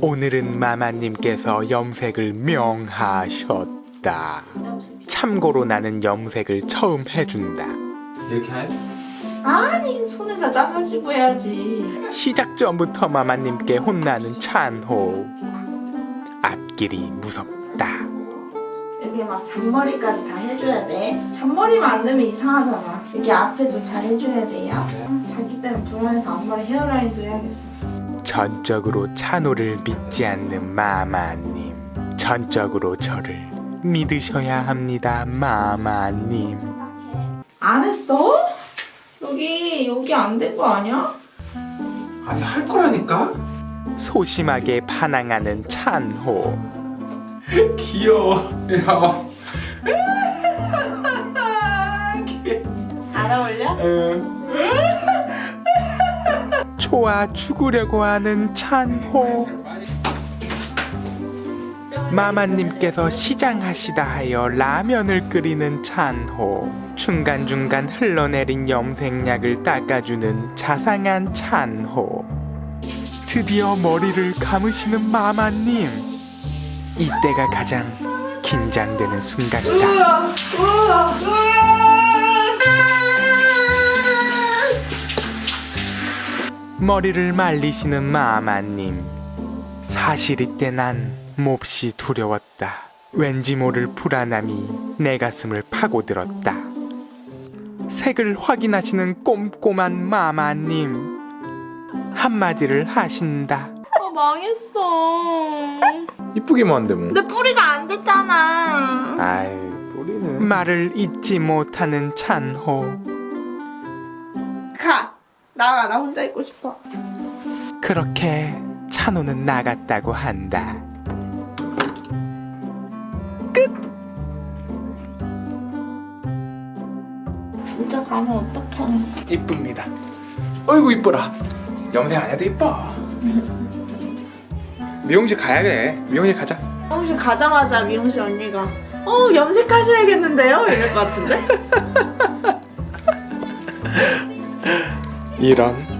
오늘은 마마님께서 염색을 명하셨다. 참고로 나는 염색을 처음 해준다. 이렇게 해? 아니 손에 다 짜가지고 해야지 시작 전부터 마마님께 혼나는 찬호. 앞길이 무섭다. 이렇게 막 잔머리까지 다 해줘야 돼 잔머리만 안 되면 이상하잖아 이렇게 앞에도 잘 해줘야 돼요 자기 때는 불안해서 앞머리 헤어라인도 해야겠어 전적으로 찬호를 믿지 않는 마마님. 전적으로 저를 믿으셔야 합니다, 마마님. 안 했어? 여기 여기 안 된 거 아니야? 아니 할 거라니까? 소심하게 반항하는 찬호. 귀여워 야잘 어울려? 응. 좋아 죽으려고 하는 찬호. 마마님께서 시장하시다 하여 라면을 끓이는 찬호. 중간중간 흘러내린 염색약을 닦아주는 자상한 찬호. 드디어 머리를 감으시는 마마님. 이때가 가장 긴장되는 순간이다. 우와 우와 우와 머리를 말리시는 마마님. 사실 이때 난 몹시 두려웠다. 왠지 모를 불안함이 내 가슴을 파고들었다. 색을 확인하시는 꼼꼼한 마마님. 한마디를 하신다. 아 망했어 이쁘기만 한데 뭐 내 뿌리가 안 됐잖아 아이 뿌리는 말을 잊지 못하는 찬호. 가 나가 나 혼자 있고 싶어. 그렇게 찬호는 나갔다고 한다. 진짜 가면 어떡해. 이쁩니다. 어이구 이뻐라. 염색 안 해도 이뻐. 미용실 가야 돼. 미용실 가자. 미용실 가자마자 미용실 언니가 어 염색하셔야겠는데요? 이럴 것 같은데? 이런